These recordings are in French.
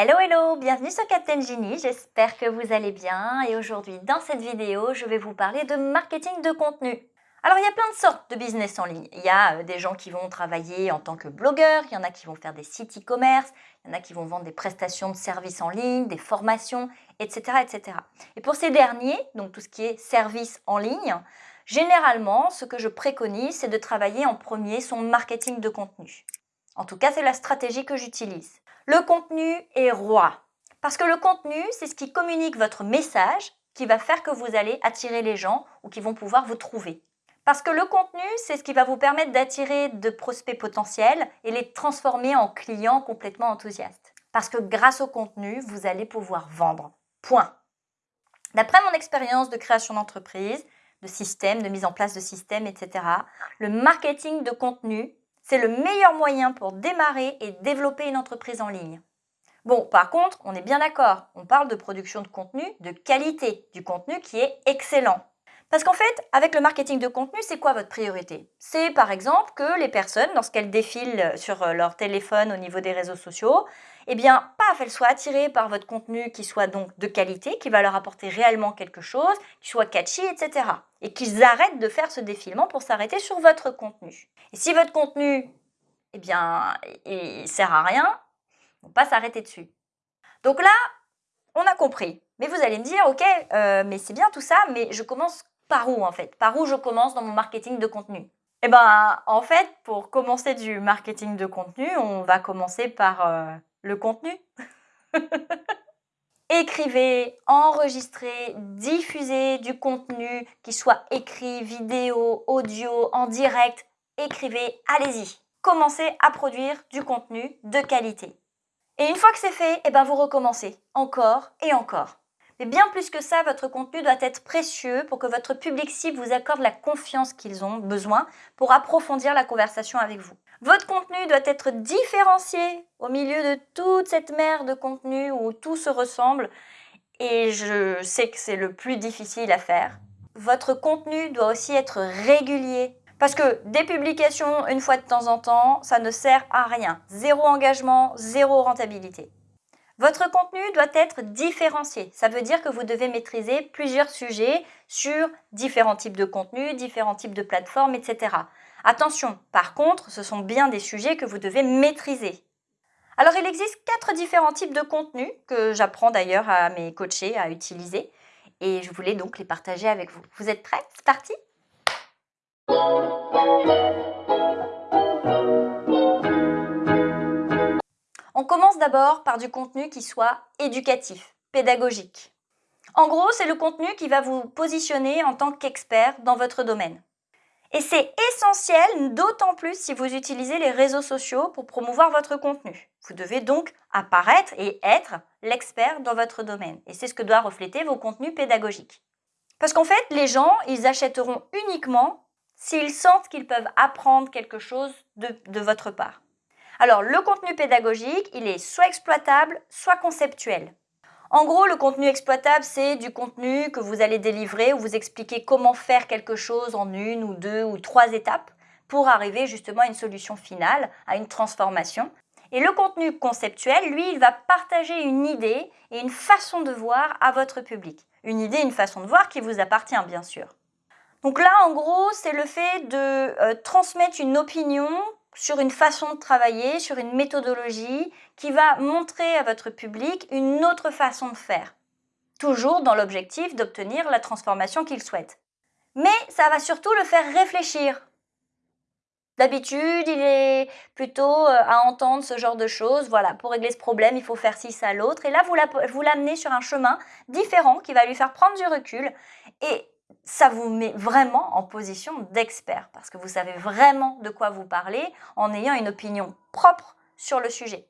Hello hello, bienvenue sur Captain Genie, j'espère que vous allez bien et aujourd'hui dans cette vidéo je vais vous parler de marketing de contenu. Alors il y a plein de sortes de business en ligne, il y a euh, des gens qui vont travailler en tant que blogueurs, il y en a qui vont faire des sites e-commerce, il y en a qui vont vendre des prestations de services en ligne, des formations, etc. etc. Et pour ces derniers, donc tout ce qui est services en ligne, généralement ce que je préconise c'est de travailler en premier son marketing de contenu. En tout cas c'est la stratégie que j'utilise. Le contenu est roi. Parce que le contenu, c'est ce qui communique votre message qui va faire que vous allez attirer les gens ou qui vont pouvoir vous trouver. Parce que le contenu, c'est ce qui va vous permettre d'attirer de prospects potentiels et les transformer en clients complètement enthousiastes. Parce que grâce au contenu, vous allez pouvoir vendre. Point. D'après mon expérience de création d'entreprise, de système, de mise en place de systèmes, etc., le marketing de contenu c'est le meilleur moyen pour démarrer et développer une entreprise en ligne. Bon, par contre, on est bien d'accord, on parle de production de contenu de qualité, du contenu qui est excellent. Parce qu'en fait, avec le marketing de contenu, c'est quoi votre priorité? C'est par exemple que les personnes, lorsqu'elles défilent sur euh, leur téléphone au niveau des réseaux sociaux, eh bien, paf, elles soient attirées par votre contenu qui soit donc de qualité, qui va leur apporter réellement quelque chose, qui soit catchy, etc. Et qu'ils arrêtent de faire ce défilement pour s'arrêter sur votre contenu. Et si votre contenu, eh bien, il sert à rien, on pas s'arrêter dessus. Donc là, on a compris. Mais vous allez me dire, ok, euh, mais c'est bien tout ça, mais je commence par où en fait? Par où je commence dans mon marketing de contenu? Eh bien, en fait, pour commencer du marketing de contenu, on va commencer par euh, le contenu. Écrivez, enregistrez, diffusez du contenu qui soit écrit, vidéo, audio, en direct. Écrivez, allez-y. Commencez à produire du contenu de qualité. Et une fois que c'est fait, eh ben vous recommencez encore et encore. Mais bien plus que ça, votre contenu doit être précieux pour que votre public cible vous accorde la confiance qu'ils ont besoin pour approfondir la conversation avec vous. Votre contenu doit être différencié au milieu de toute cette mer de contenu où tout se ressemble et je sais que c'est le plus difficile à faire. Votre contenu doit aussi être régulier parce que des publications une fois de temps en temps, ça ne sert à rien. Zéro engagement, zéro rentabilité. Votre contenu doit être différencié. Ça veut dire que vous devez maîtriser plusieurs sujets sur différents types de contenus, différents types de plateformes, etc. Attention, par contre, ce sont bien des sujets que vous devez maîtriser. Alors, il existe quatre différents types de contenus que j'apprends d'ailleurs à mes coachés à utiliser et je voulais donc les partager avec vous. Vous êtes prêts? C'est parti? D'abord par du contenu qui soit éducatif, pédagogique. En gros, c'est le contenu qui va vous positionner en tant qu'expert dans votre domaine. Et c'est essentiel, d'autant plus si vous utilisez les réseaux sociaux pour promouvoir votre contenu. Vous devez donc apparaître et être l'expert dans votre domaine. Et c'est ce que doit refléter vos contenus pédagogiques. Parce qu'en fait, les gens, ils achèteront uniquement s'ils sentent qu'ils peuvent apprendre quelque chose de votre part. Alors, le contenu pédagogique, il est soit exploitable, soit conceptuel. En gros, le contenu exploitable, c'est du contenu que vous allez délivrer où vous expliquez comment faire quelque chose en une ou deux ou trois étapes pour arriver justement à une solution finale, à une transformation. Et le contenu conceptuel, lui, il va partager une idée et une façon de voir à votre public. Une idée, une façon de voir qui vous appartient, bien sûr. Donc là, en gros, c'est le fait de euh, transmettre une opinion sur une façon de travailler, sur une méthodologie qui va montrer à votre public une autre façon de faire. Toujours dans l'objectif d'obtenir la transformation qu'il souhaite. Mais ça va surtout le faire réfléchir. D'habitude, il est plutôt euh, à entendre ce genre de choses. Voilà, pour régler ce problème, il faut faire ci, ça, l'autre. Et là, vous l'amenez sur un chemin différent qui va lui faire prendre du recul. Et ça vous met vraiment en position d'expert parce que vous savez vraiment de quoi vous parlez en ayant une opinion propre sur le sujet.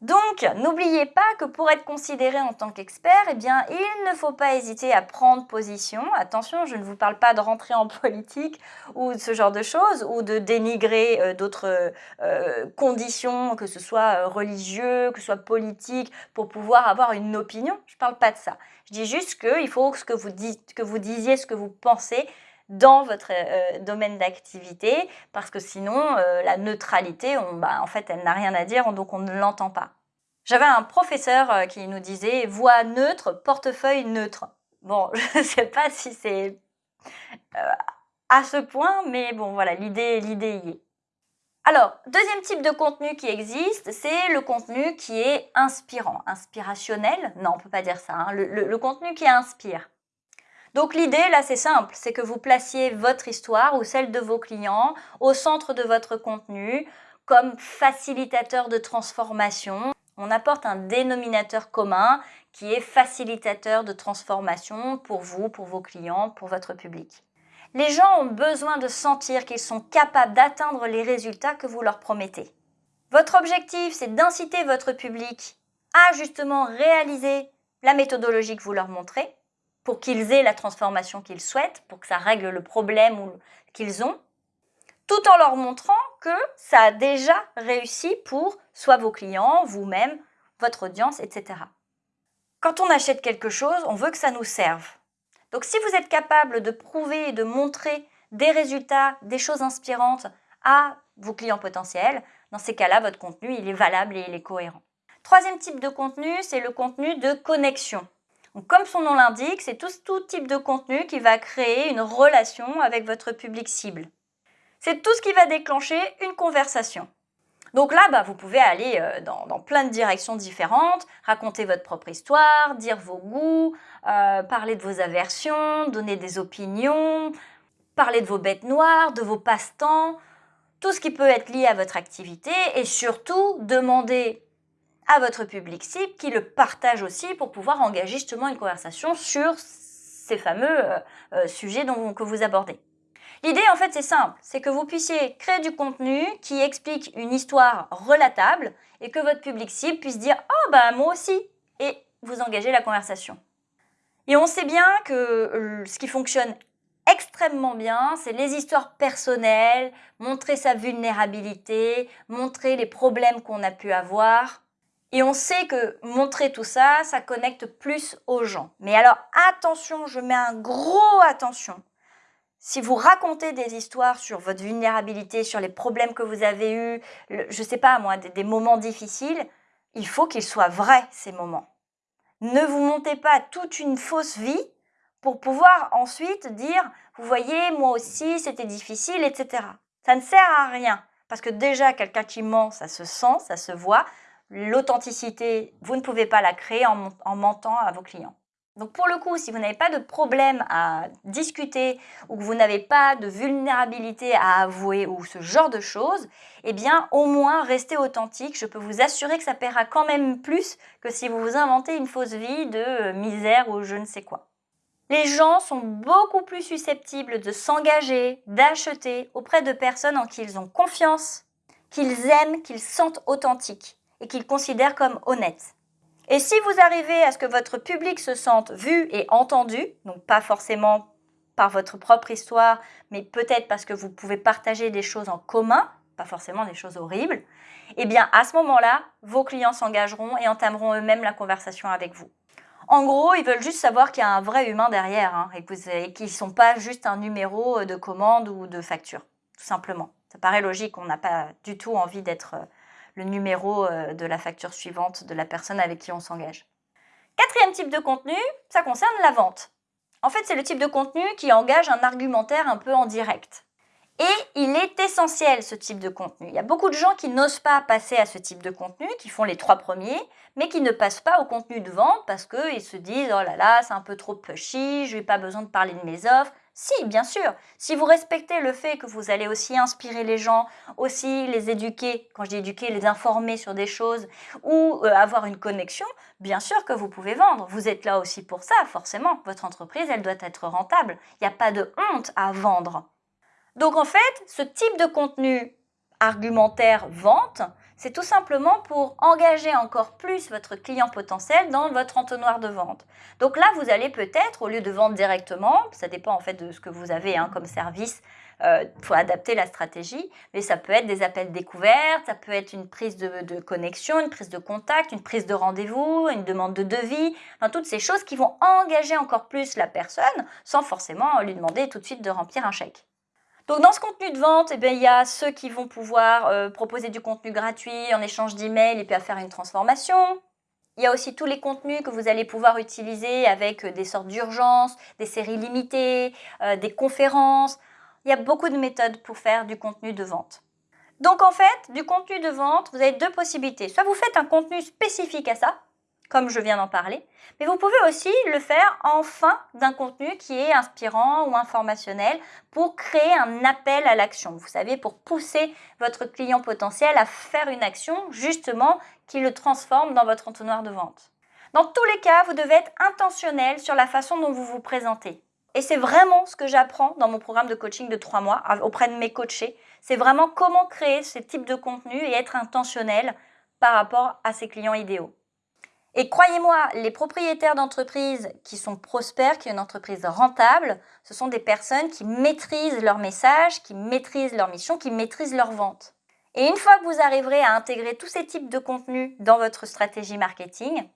Donc, n'oubliez pas que pour être considéré en tant qu'expert, eh il ne faut pas hésiter à prendre position. Attention, je ne vous parle pas de rentrer en politique ou de ce genre de choses, ou de dénigrer euh, d'autres euh, conditions, que ce soit euh, religieux, que ce soit politique, pour pouvoir avoir une opinion. Je ne parle pas de ça. Je dis juste qu'il faut que que vous disiez ce que vous pensez dans votre domaine d'activité parce que sinon la neutralité, bah, en fait, elle n'a rien à dire donc on ne l'entend pas. J'avais un professeur euh, qui nous disait voix neutre, portefeuille neutre. Bon, je ne sais pas si c'est euh, à ce point, mais bon voilà, l'idée y est. Alors, deuxième type de contenu qui existe, c'est le contenu qui est inspirant, inspirationnel. Non, on peut pas dire ça, hein. le, contenu qui inspire. Donc l'idée, là, c'est simple, c'est que vous placiez votre histoire ou celle de vos clients au centre de votre contenu comme facilitateur de transformation. On apporte un dénominateur commun qui est facilitateur de transformation pour vous, pour vos clients, pour votre public. Les gens ont besoin de sentir qu'ils sont capables d'atteindre les résultats que vous leur promettez. Votre objectif, c'est d'inciter votre public à justement réaliser la méthodologie que vous leur montrez pour qu'ils aient la transformation qu'ils souhaitent, pour que ça règle le problème qu'ils ont, tout en leur montrant que ça a déjà réussi pour soit vos clients, vous-même, votre audience, etc. Quand on achète quelque chose, on veut que ça nous serve. Donc si vous êtes capable de prouver et de montrer des résultats, des choses inspirantes à vos clients potentiels, dans ces cas-là, votre contenu, il est valable et il est cohérent. Troisième type de contenu, c'est le contenu de connexion. Comme son nom l'indique, c'est tout, type de contenu qui va créer une relation avec votre public cible. C'est tout ce qui va déclencher une conversation. Donc là, bah, vous pouvez aller euh, dans, plein de directions différentes, raconter votre propre histoire, dire vos goûts, euh, parler de vos aversions, donner des opinions, parler de vos bêtes noires, de vos passe-temps, tout ce qui peut être lié à votre activité et surtout demander à votre public cible qui le partage aussi pour pouvoir engager justement une conversation sur ces fameux euh, sujets dont, que vous abordez. L'idée, en fait, c'est simple. C'est que vous puissiez créer du contenu qui explique une histoire relatable et que votre public cible puisse dire « Oh, bah moi aussi !» et vous engager la conversation. Et on sait bien que euh, ce qui fonctionne extrêmement bien, c'est les histoires personnelles, montrer sa vulnérabilité, montrer les problèmes qu'on a pu avoir. Et on sait que montrer tout ça, ça connecte plus aux gens. Mais alors attention, je mets un gros attention. Si vous racontez des histoires sur votre vulnérabilité, sur les problèmes que vous avez eus, je ne sais pas moi, des, moments difficiles, il faut qu'ils soient vrais, ces moments. Ne vous montez pas toute une fausse vie pour pouvoir ensuite dire, vous voyez, moi aussi, c'était difficile, etc. Ça ne sert à rien. Parce que déjà, quelqu'un qui ment, ça se sent, ça se voit. L'authenticité, vous ne pouvez pas la créer en mentant à vos clients. Donc pour le coup, si vous n'avez pas de problème à discuter ou que vous n'avez pas de vulnérabilité à avouer ou ce genre de choses, eh bien au moins restez authentique. Je peux vous assurer que ça paiera quand même plus que si vous vous inventez une fausse vie de euh, misère ou je ne sais quoi. Les gens sont beaucoup plus susceptibles de s'engager, d'acheter auprès de personnes en qui ils ont confiance, qu'ils aiment, qu'ils sentent authentiques et qu'ils considèrent comme honnêtes. Et si vous arrivez à ce que votre public se sente vu et entendu, donc pas forcément par votre propre histoire, mais peut-être parce que vous pouvez partager des choses en commun, pas forcément des choses horribles, eh bien à ce moment-là, vos clients s'engageront et entameront eux-mêmes la conversation avec vous. En gros, ils veulent juste savoir qu'il y a un vrai humain derrière hein, et qu'ils ne sont pas juste un numéro de commande ou de facture, tout simplement. Ça paraît logique, on n'a pas du tout envie d'être numéro euh, de la facture suivante de la personne avec qui on s'engage. Quatrième type de contenu, ça concerne la vente. En fait, c'est le type de contenu qui engage un argumentaire un peu en direct. Et il est essentiel ce type de contenu. Il y a beaucoup de gens qui n'osent pas passer à ce type de contenu, qui font les trois premiers, mais qui ne passent pas au contenu de vente parce qu'ils se disent « Oh là là, c'est un peu trop pushy, je n'ai pas besoin de parler de mes offres, si, bien sûr. Si vous respectez le fait que vous allez aussi inspirer les gens, aussi les éduquer, quand je dis éduquer, les informer sur des choses ou euh, avoir une connexion, bien sûr que vous pouvez vendre. Vous êtes là aussi pour ça, forcément. Votre entreprise, elle doit être rentable. Il n'y a pas de honte à vendre. Donc en fait, ce type de contenu argumentaire vente, c'est tout simplement pour engager encore plus votre client potentiel dans votre entonnoir de vente. Donc là, vous allez peut-être, au lieu de vendre directement, ça dépend en fait de ce que vous avez hein, comme service, il euh, faut adapter la stratégie, mais ça peut être des appels découvertes, ça peut être une prise de, connexion, une prise de contact, une prise de rendez-vous, une demande de devis, toutes ces choses qui vont engager encore plus la personne sans forcément lui demander tout de suite de remplir un chèque. Donc dans ce contenu de vente, eh bien, il y a ceux qui vont pouvoir euh, proposer du contenu gratuit en échange d'emails et puis faire une transformation. Il y a aussi tous les contenus que vous allez pouvoir utiliser avec euh, des sortes d'urgences, des séries limitées, euh, des conférences. Il y a beaucoup de méthodes pour faire du contenu de vente. Donc en fait, du contenu de vente, vous avez deux possibilités. Soit vous faites un contenu spécifique à ça, comme je viens d'en parler. Mais vous pouvez aussi le faire en fin d'un contenu qui est inspirant ou informationnel pour créer un appel à l'action. Vous savez, pour pousser votre client potentiel à faire une action justement qui le transforme dans votre entonnoir de vente. Dans tous les cas, vous devez être intentionnel sur la façon dont vous vous présentez. Et c'est vraiment ce que j'apprends dans mon programme de coaching de trois mois auprès de mes coachés. C'est vraiment comment créer ce type de contenu et être intentionnel par rapport à ses clients idéaux. Et croyez-moi, les propriétaires d'entreprises qui sont prospères, qui ont une entreprise rentable, ce sont des personnes qui maîtrisent leur message, qui maîtrisent leur mission, qui maîtrisent leur vente. Et une fois que vous arriverez à intégrer tous ces types de contenus dans votre stratégie marketing,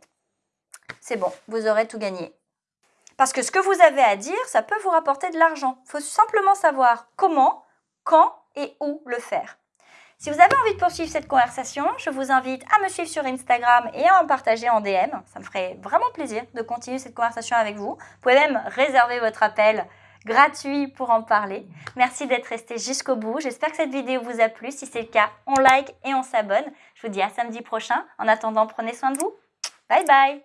c'est bon, vous aurez tout gagné. Parce que ce que vous avez à dire, ça peut vous rapporter de l'argent. Il faut simplement savoir comment, quand et où le faire. Si vous avez envie de poursuivre cette conversation, je vous invite à me suivre sur Instagram et à en partager en DM. Ça me ferait vraiment plaisir de continuer cette conversation avec vous. Vous pouvez même réserver votre appel gratuit pour en parler. Merci d'être resté jusqu'au bout. J'espère que cette vidéo vous a plu. Si c'est le cas, on like et on s'abonne. Je vous dis à samedi prochain. En attendant, prenez soin de vous. Bye bye